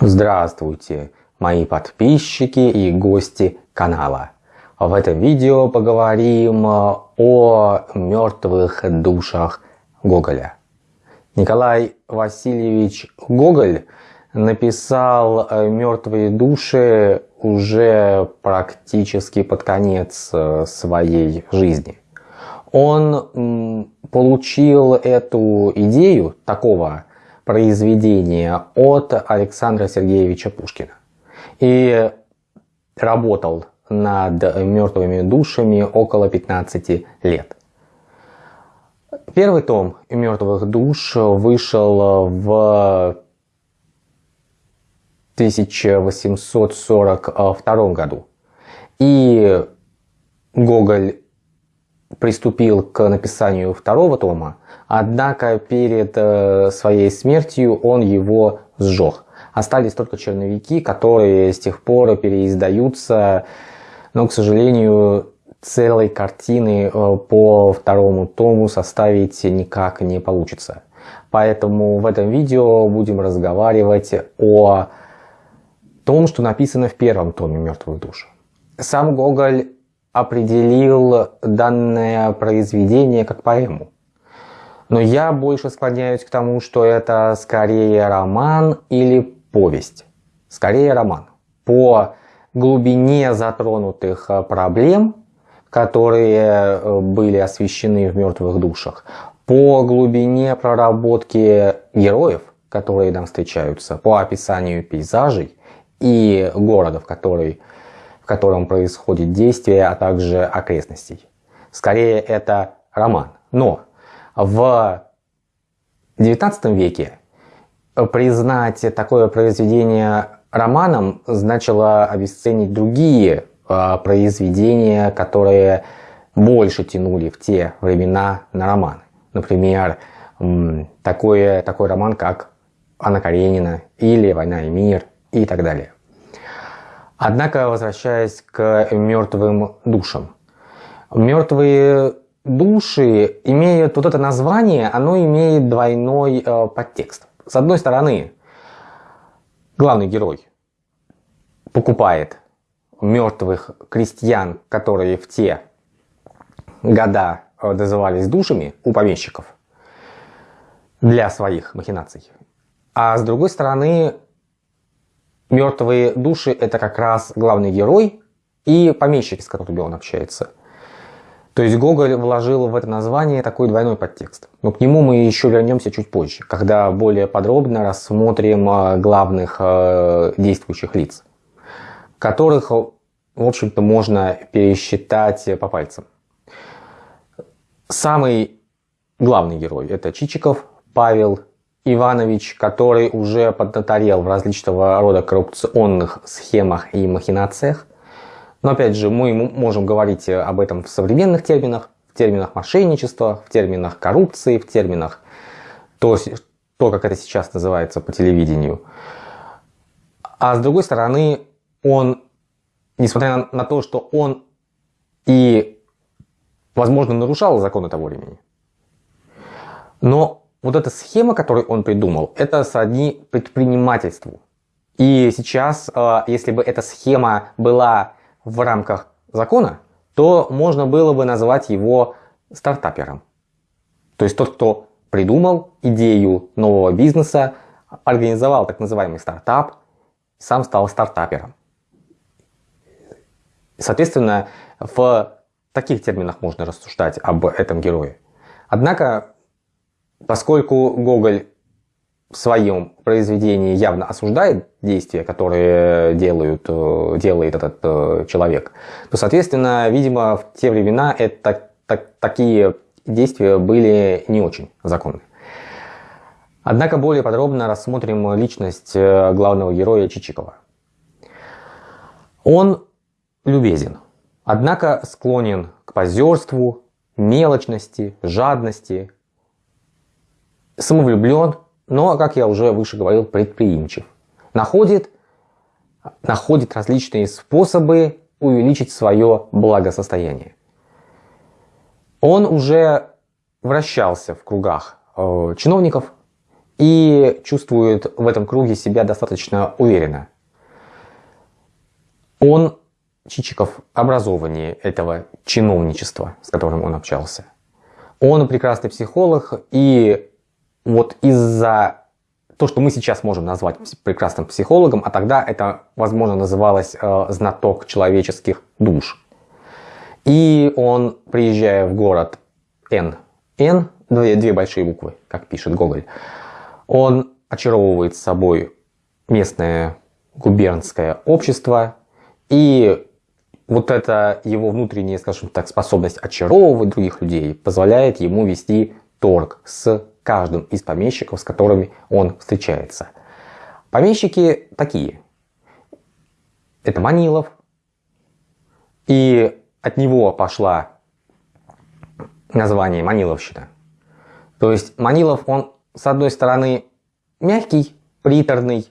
Здравствуйте, мои подписчики и гости канала. В этом видео поговорим о мертвых душах Гоголя. Николай Васильевич Гоголь написал «Мертвые души» уже практически под конец своей жизни. Он получил эту идею такого произведения от Александра Сергеевича Пушкина. И работал над мертвыми душами около 15 лет. Первый том «Мертвых душ» вышел в 1842 году. И Гоголь приступил к написанию второго тома, однако перед э, своей смертью он его сжег. Остались только черновики, которые с тех пор переиздаются, но, к сожалению, целой картины э, по второму тому составить никак не получится. Поэтому в этом видео будем разговаривать о том, что написано в первом томе «Мертвых душ». Сам Гоголь определил данное произведение как поэму. Но я больше склоняюсь к тому, что это скорее роман или повесть. Скорее роман. По глубине затронутых э, проблем, которые э, были освещены в «Мертвых душах», по глубине проработки героев, которые нам встречаются, по описанию пейзажей и города, в который котором происходит действие, а также окрестностей. Скорее это роман. Но в XIX веке признать такое произведение романом значило обесценить другие а, произведения, которые больше тянули в те времена на романы. Например, такой, такой роман, как Анна Каренина или «Война и мир» и так далее. Однако, возвращаясь к мертвым душам. Мертвые души имеют вот это название, оно имеет двойной э, подтекст. С одной стороны, главный герой покупает мертвых крестьян, которые в те года э, назывались душами у помещиков для своих махинаций. А с другой стороны, мертвые души это как раз главный герой и помещики, с которыми он общается. То есть Гоголь вложил в это название такой двойной подтекст. Но к нему мы еще вернемся чуть позже, когда более подробно рассмотрим э, главных э, действующих лиц, которых, в общем-то, можно пересчитать по пальцам. Самый главный герой – это Чичиков Павел Иванович, который уже поднаторел в различного рода коррупционных схемах и махинациях. Но опять же, мы можем говорить об этом в современных терминах, в терминах мошенничества, в терминах коррупции, в терминах то, то как это сейчас называется по телевидению. А с другой стороны, он, несмотря на, на то, что он и, возможно, нарушал законы того времени, но вот эта схема, которую он придумал, это сродни предпринимательству. И сейчас, э, если бы эта схема была в рамках закона, то можно было бы назвать его стартапером. То есть тот, кто придумал идею нового бизнеса, организовал так называемый стартап, сам стал стартапером. Соответственно, в таких терминах можно рассуждать об этом герое. Однако Поскольку Гоголь в своем произведении явно осуждает действия, которые делают, э, делает этот э, человек, то, соответственно, видимо, в те времена это, так, такие действия были не очень законны. Однако более подробно рассмотрим личность э, главного героя Чичикова. Он любезен, однако склонен к позерству, мелочности, жадности, самовлюблен, но, как я уже выше говорил, предприимчив. Находит, находит различные способы увеличить свое благосостояние. Он уже вращался в кругах э, чиновников и чувствует в этом круге себя достаточно уверенно. Он, Чичиков, образованнее этого чиновничества, с которым он общался. Он прекрасный психолог, и вот из-за то, что мы сейчас можем назвать прекрасным психологом, а тогда это, возможно, называлось э, знаток человеческих душ. И он, приезжая в город Н, Н, две, две большие буквы, как пишет Гоголь, он очаровывает собой местное губернское общество, и вот эта его внутренняя, скажем так, способность очаровывать других людей позволяет ему вести торг с каждым из помещиков, с которыми он встречается. Помещики такие. Это Манилов. И от него пошла название Маниловщина. То есть Манилов, он с одной стороны мягкий, приторный,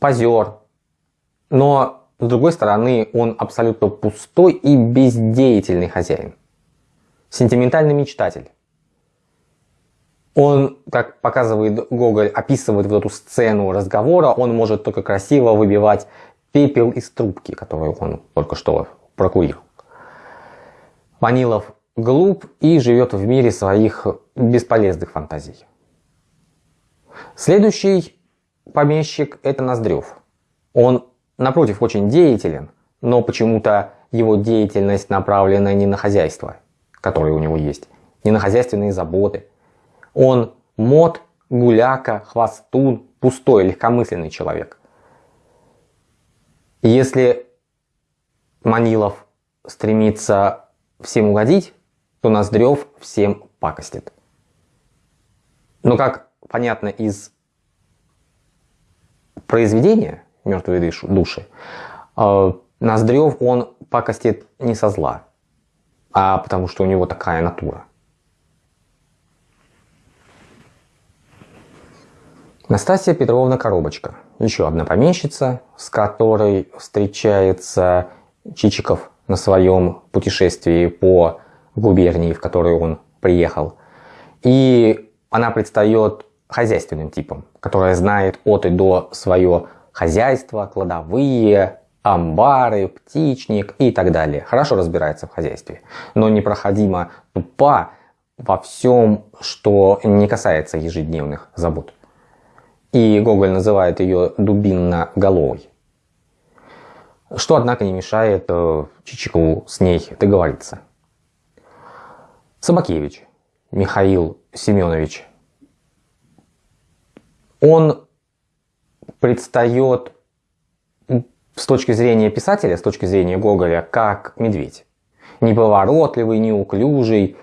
позер, но с другой стороны он абсолютно пустой и бездеятельный хозяин. Сентиментальный мечтатель. Он, как показывает Гоголь, описывает вот эту сцену разговора, он может только красиво выбивать пепел из трубки, которую он только что прокурил. Манилов глуп и живет в мире своих бесполезных фантазий. Следующий помещик – это Ноздрев. Он, напротив, очень деятелен, но почему-то его деятельность направлена не на хозяйство, которое у него есть, не на хозяйственные заботы. Он мод, гуляка, хвостун, пустой, легкомысленный человек. Если Манилов стремится всем угодить, то Ноздрев всем пакостит. Но как понятно из произведения «Мертвые души», э, Ноздрев он пакостит не со зла, а потому что у него такая натура. Настасья Петровна Коробочка, еще одна помещица, с которой встречается Чичиков на своем путешествии по губернии, в которую он приехал. И она предстает хозяйственным типом, которая знает от и до свое хозяйство, кладовые, амбары, птичник и так далее. Хорошо разбирается в хозяйстве, но непроходимо тупа во всем, что не касается ежедневных забот. И Гоголь называет ее дубинно-головой. Что, однако, не мешает э, Чичикову с ней договориться. Собакевич Михаил Семенович. Он предстает с точки зрения писателя, с точки зрения Гоголя, как медведь. Неповоротливый, неуклюжий,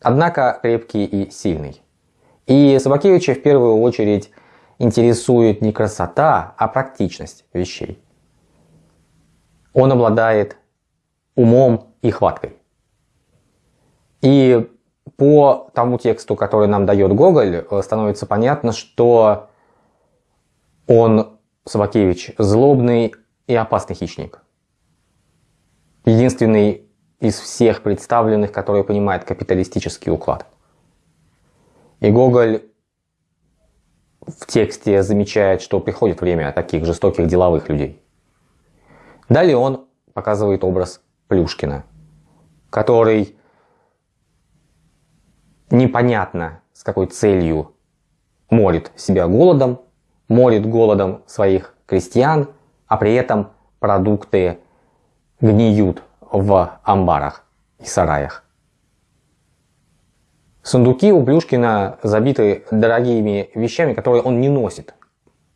однако крепкий и сильный. И Собакевича в первую очередь интересует не красота, а практичность вещей. Он обладает умом и хваткой. И по тому тексту, который нам дает Гоголь, э, становится понятно, что он, Собакевич, злобный и опасный хищник. Единственный из всех представленных, который понимает капиталистический уклад. И Гоголь в тексте замечает, что приходит время таких жестоких деловых людей. Далее он показывает образ Плюшкина, который непонятно с какой целью морит себя голодом, морит голодом своих крестьян, а при этом продукты гниют в амбарах и сараях. Сундуки у Плюшкина забиты дорогими вещами, которые он не носит,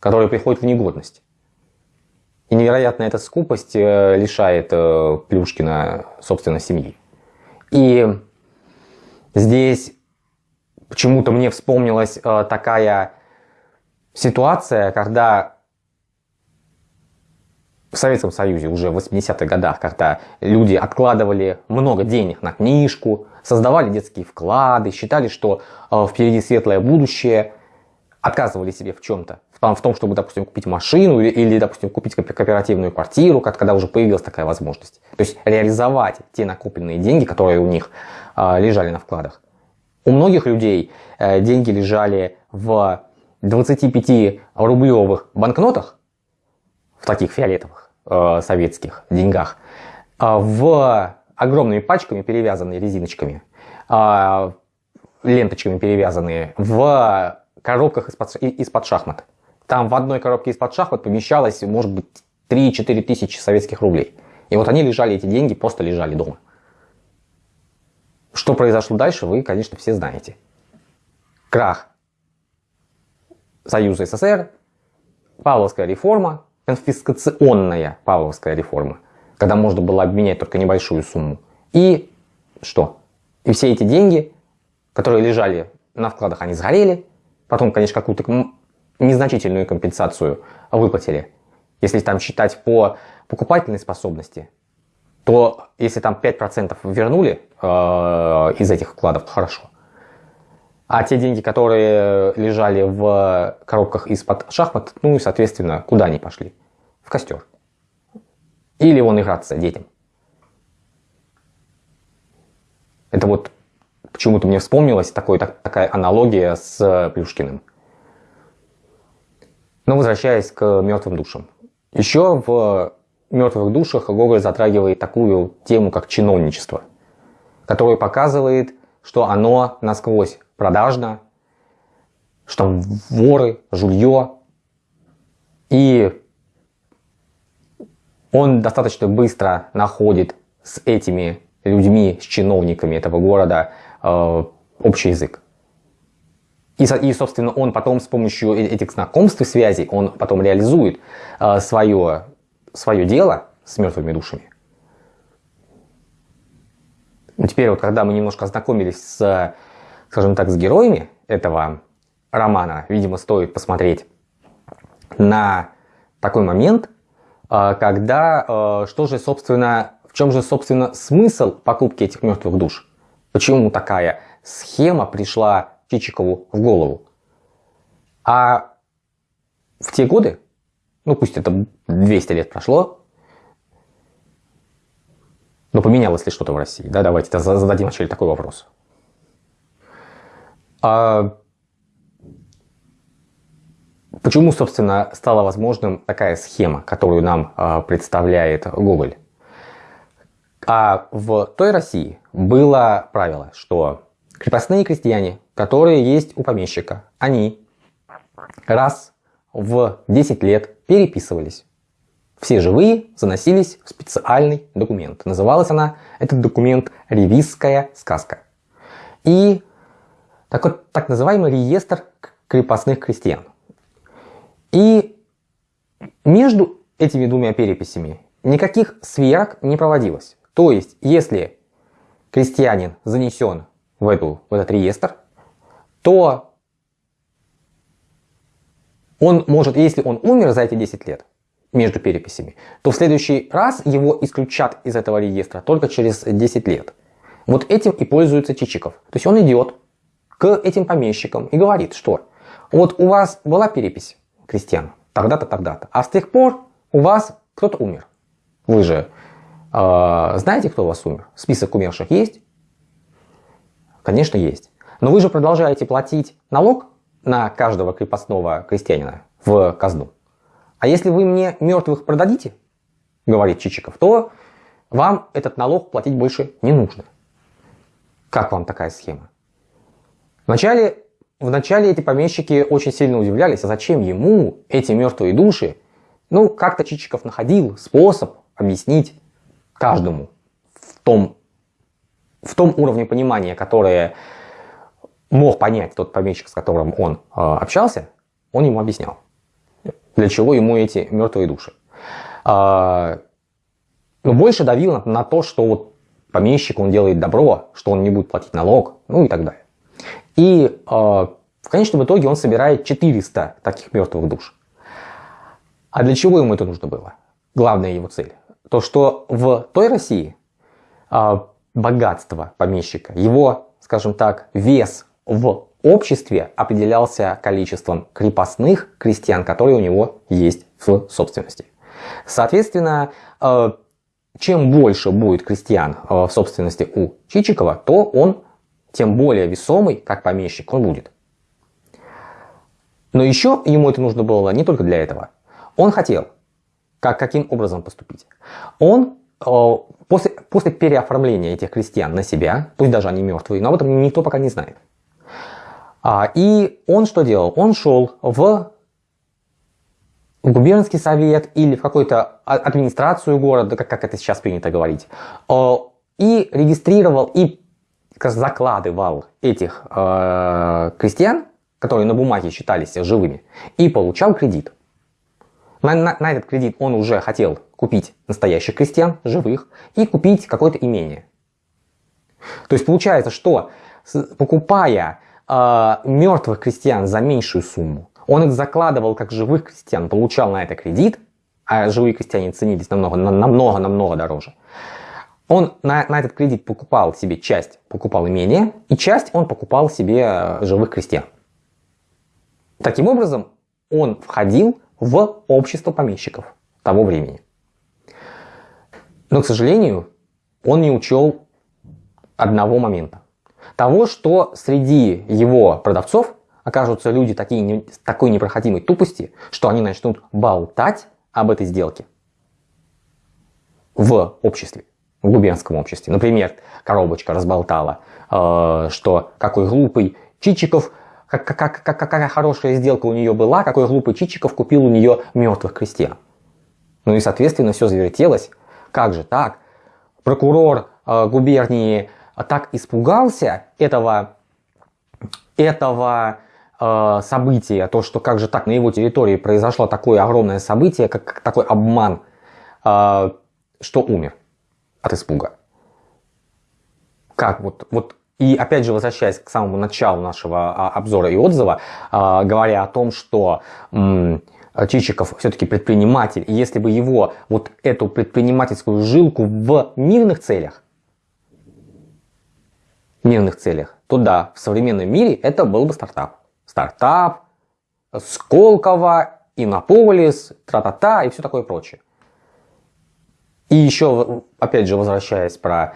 которые приходят в негодность. И невероятно эта скупость э, лишает э, Плюшкина, собственно, семьи. И здесь Почему-то мне вспомнилась э, такая ситуация, когда в Советском Союзе уже в 80-х годах, когда люди откладывали много денег на книжку, создавали детские вклады, считали, что э, впереди светлое будущее, отказывали себе в чем-то. В том, чтобы, допустим, купить машину или, или, допустим, купить кооперативную квартиру, когда уже появилась такая возможность. То есть реализовать те накопленные деньги, которые у них э, лежали на вкладах. У многих людей э, деньги лежали в 25-рублевых банкнотах, в таких фиолетовых э, советских деньгах, э, в огромными пачками, перевязанные резиночками, э, ленточками перевязанные, в коробках из-под из шахмат. Там в одной коробке из-под шахмат помещалось, может быть, 3-4 тысячи советских рублей. И вот они лежали, эти деньги просто лежали дома. Что произошло дальше, вы, конечно, все знаете. Крах Союза СССР, Павловская реформа, конфискационная Павловская реформа, когда можно было обменять только небольшую сумму. И что? И все эти деньги, которые лежали на вкладах, они сгорели. Потом, конечно, какую-то незначительную компенсацию выплатили. Если там считать по покупательной способности, то если там 5% вернули э, из этих вкладов, хорошо. А те деньги, которые лежали в коробках из-под шахмат, ну и, соответственно, куда они пошли? В костер. Или вон играться детям. Это вот почему-то мне вспомнилась такой, так, такая аналогия с Плюшкиным. Но возвращаясь к мертвым душам. Еще в мертвых душах Гоголь затрагивает такую тему, как чиновничество, которое показывает, что оно насквозь продажно, что там воры, жулье. И он достаточно быстро находит с этими людьми, с чиновниками этого города э, общий язык. И, и, собственно, он потом с помощью э, этих знакомств и связей, он потом реализует э, свое, свое дело с мертвыми душами. Ну, теперь вот, когда мы немножко ознакомились с скажем так, с героями этого романа, видимо, стоит посмотреть на такой момент, а, когда а, что же, собственно, в чем же, собственно, смысл покупки этих мертвых душ? Почему такая схема пришла Чичикову в голову? А в те годы, ну пусть это 200 лет прошло, но поменялось ли что-то в России? Да, давайте зададим вначале такой вопрос. А почему, собственно, стала возможным такая схема, которую нам а, представляет Гоголь? А в той России было правило, что крепостные крестьяне, которые есть у помещика, они раз в 10 лет переписывались. Все живые заносились в специальный документ. Называлась она, этот документ, «Ревизская сказка». И так вот, так называемый реестр крепостных крестьян. И между этими двумя переписями никаких сверок не проводилось. То есть, если крестьянин занесен в, эту, в этот реестр, то он может, если он умер за эти 10 лет между переписями, то в следующий раз его исключат из этого реестра только через 10 лет. Вот этим и пользуется Чичиков. То есть он идет, к этим помещикам и говорит, что вот у вас была перепись крестьян тогда-то, тогда-то, а с тех пор у вас кто-то умер. Вы же э, знаете, кто у вас умер? Список умерших есть? Конечно, есть. Но вы же продолжаете платить налог на каждого крепостного крестьянина в казну. А если вы мне мертвых продадите, говорит Чичиков, то вам этот налог платить больше не нужно. Как вам такая схема? Вначале, вначале эти помещики очень сильно удивлялись, а зачем ему эти мертвые души? Ну, как-то Чичиков находил способ объяснить каждому в том, в том уровне понимания, которое мог понять тот помещик, с которым он э, общался, он ему объяснял, для чего ему эти мертвые души. Э, но больше давил на, на то, что вот помещик, он делает добро, что он не будет платить налог, ну и так далее. И э, в конечном итоге он собирает 400 таких мертвых душ. А для чего ему это нужно было? Главная его цель. То, что в той России э, богатство помещика, его, скажем так, вес в обществе определялся количеством крепостных крестьян, которые у него есть в собственности. Соответственно, э, чем больше будет крестьян в собственности у Чичикова, то он тем более весомый, как помещик, он будет. Но еще ему это нужно было не только для этого. Он хотел, как, каким образом поступить. Он э, после, после переоформления этих крестьян на себя, пусть даже они мертвые, но об этом никто пока не знает. А, и он что делал? Он шел в губернский совет или в какую-то администрацию города, как, как это сейчас принято говорить, э, и регистрировал и закладывал этих э, крестьян, которые на бумаге считались живыми, и получал кредит. На, на, на этот кредит он уже хотел купить настоящих крестьян, живых, и купить какое-то имение. То есть получается, что покупая э, мертвых крестьян за меньшую сумму, он их закладывал как живых крестьян, получал на это кредит, а живые крестьяне ценились намного, намного, намного дороже. Он на, на этот кредит покупал себе часть, покупал имение, и часть он покупал себе э, живых крестьян. Таким образом, он входил в общество помещиков того времени. Но, к сожалению, он не учел одного момента. Того, что среди его продавцов окажутся люди такие, такой непроходимой тупости, что они начнут болтать об этой сделке в обществе, в губернском обществе. Например, коробочка разболтала, э, что какой глупый Чичиков, как, как, как, какая хорошая сделка у нее была, какой глупый Чичиков купил у нее мертвых крестьян. Ну и, соответственно, все завертелось. Как же так? Прокурор э, губернии так испугался этого, этого э, событие, то, что как же так на его территории произошло такое огромное событие, как, как такой обман, э, что умер от испуга. Как вот, вот и опять же, возвращаясь к самому началу нашего а, обзора и отзыва, а, говоря о том, что Чичиков все-таки предприниматель, и если бы его вот эту предпринимательскую жилку в мирных целях, мирных целях, то да, в современном мире это был бы стартап стартап, Сколково, Иннополис, тра-та-та и все такое прочее. И еще, опять же, возвращаясь про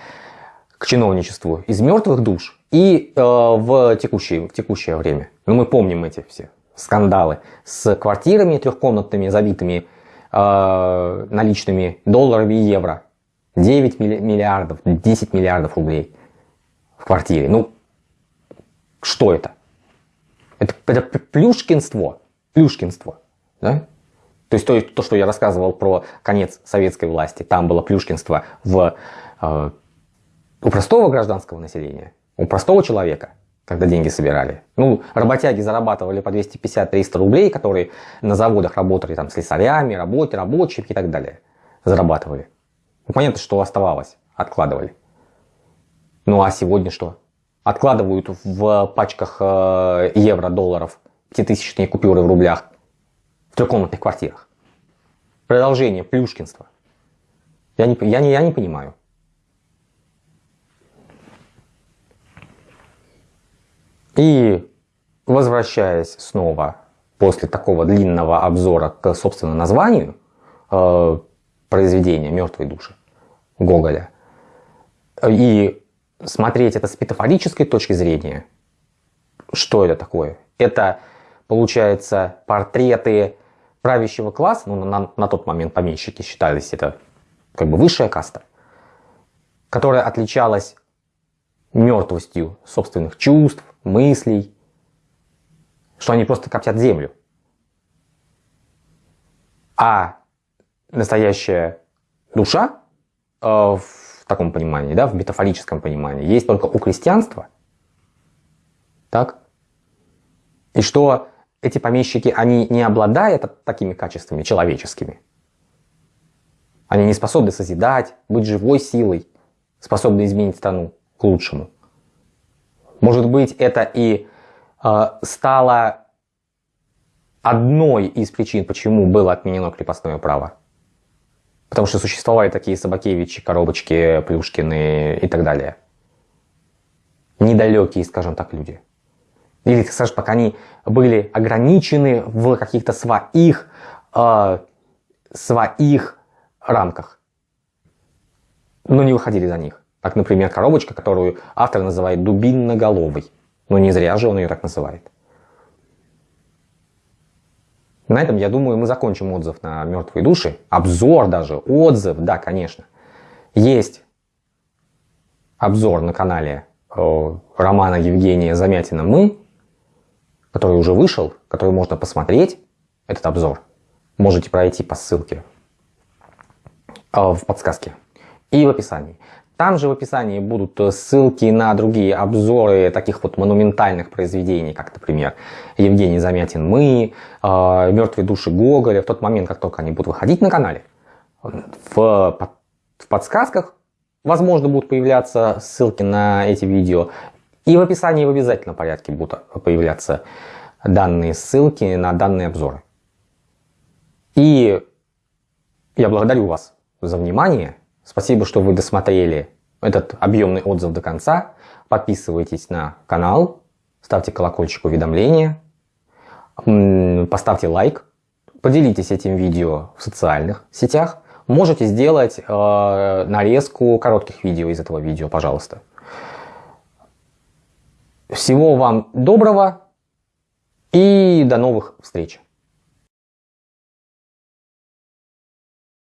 к чиновничеству из мертвых душ и э, в, текущее, в текущее время. Ну, мы помним эти все скандалы с квартирами трехкомнатными, забитыми э, наличными долларами и евро. 9 миллиардов, 10 миллиардов рублей в квартире. Ну, что это? Это, это плюшкинство. Плюшкинство. Да? То есть то, то, что я рассказывал про конец советской власти, там было плюшкинство в, э, у простого гражданского населения, у простого человека, когда деньги собирали. Ну, работяги зарабатывали по 250-300 рублей, которые на заводах работали там слесарями, работе, рабочими и так далее. Зарабатывали. Ну, понятно, что оставалось, откладывали. Ну а сегодня что? откладывают в пачках э, евро, долларов, пятитысячные купюры в рублях трехкомнатных квартирах. Продолжение плюшкинства. Я не, я не, я не понимаю. И возвращаясь снова после такого длинного обзора к собственно названию э, произведения «Мертвые души» Гоголя и смотреть это с метафорической точки зрения, что это такое? Это, получается, портреты правящего класса, ну, на, на тот момент помещики считались это как бы высшая каста, которая отличалась мертвостью собственных чувств, мыслей, что они просто коптят землю. А настоящая душа э, в таком понимании, да, в метафорическом понимании, есть только у крестьянства. Так? И что эти помещики, они не обладают такими качествами человеческими. Они не способны созидать, быть живой силой, способны изменить страну к лучшему. Может быть, это и э, стало одной из причин, почему было отменено крепостное право. Потому что существовали такие Собакевичи, Коробочки, Плюшкины и так далее. Недалекие, скажем так, люди. Или, скажем так, они были ограничены в каких-то своих, э, своих рамках. Но не выходили за них. Так, например, коробочка, которую автор называет дубинноголовой. Но не зря же он ее так называет. На этом, я думаю, мы закончим отзыв на «Мертвые души». Обзор даже, отзыв, да, конечно. Есть обзор на канале э, романа Евгения Замятина «Мы», который уже вышел, который можно посмотреть, этот обзор. Можете пройти по ссылке э, в подсказке и в описании. Там же в описании будут э, ссылки на другие обзоры таких вот монументальных произведений, как, например, Евгений Замятин «Мы», э, «Мертвые души Гоголя». В тот момент, как только они будут выходить на канале, в, в подсказках, возможно, будут появляться ссылки на эти видео. И в описании в обязательном порядке будут появляться данные ссылки на данные обзоры. И я благодарю вас за внимание. Спасибо, что вы досмотрели этот объемный отзыв до конца. Подписывайтесь на канал, ставьте колокольчик уведомления, поставьте лайк, поделитесь этим видео в социальных сетях. Можете сделать э, нарезку коротких видео из этого видео, пожалуйста. Всего вам доброго и до новых встреч!